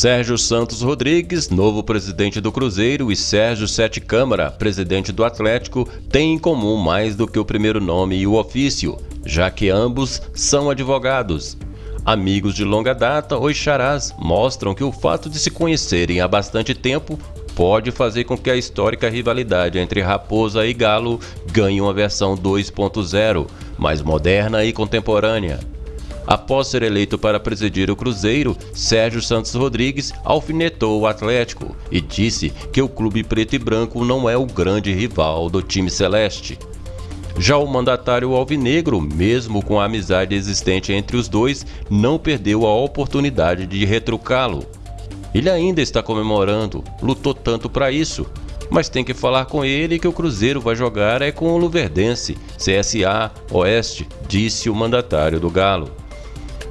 Sérgio Santos Rodrigues, novo presidente do Cruzeiro, e Sérgio Sete Câmara, presidente do Atlético, têm em comum mais do que o primeiro nome e o ofício, já que ambos são advogados. Amigos de longa data, os charás mostram que o fato de se conhecerem há bastante tempo pode fazer com que a histórica rivalidade entre Raposa e Galo ganhe uma versão 2.0, mais moderna e contemporânea. Após ser eleito para presidir o Cruzeiro, Sérgio Santos Rodrigues alfinetou o Atlético e disse que o clube preto e branco não é o grande rival do time celeste. Já o mandatário alvinegro, mesmo com a amizade existente entre os dois, não perdeu a oportunidade de retrucá-lo. Ele ainda está comemorando, lutou tanto para isso, mas tem que falar com ele que o Cruzeiro vai jogar é com o Luverdense, CSA, Oeste, disse o mandatário do Galo.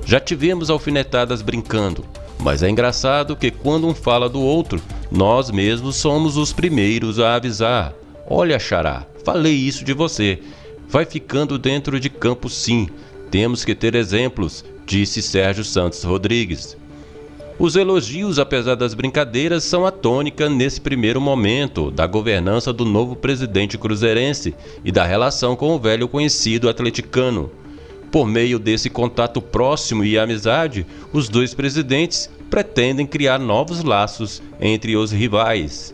Já tivemos alfinetadas brincando, mas é engraçado que quando um fala do outro, nós mesmos somos os primeiros a avisar. Olha, Xará, falei isso de você. Vai ficando dentro de campo sim. Temos que ter exemplos, disse Sérgio Santos Rodrigues. Os elogios, apesar das brincadeiras, são a tônica nesse primeiro momento da governança do novo presidente cruzeirense e da relação com o velho conhecido atleticano. Por meio desse contato próximo e amizade, os dois presidentes pretendem criar novos laços entre os rivais.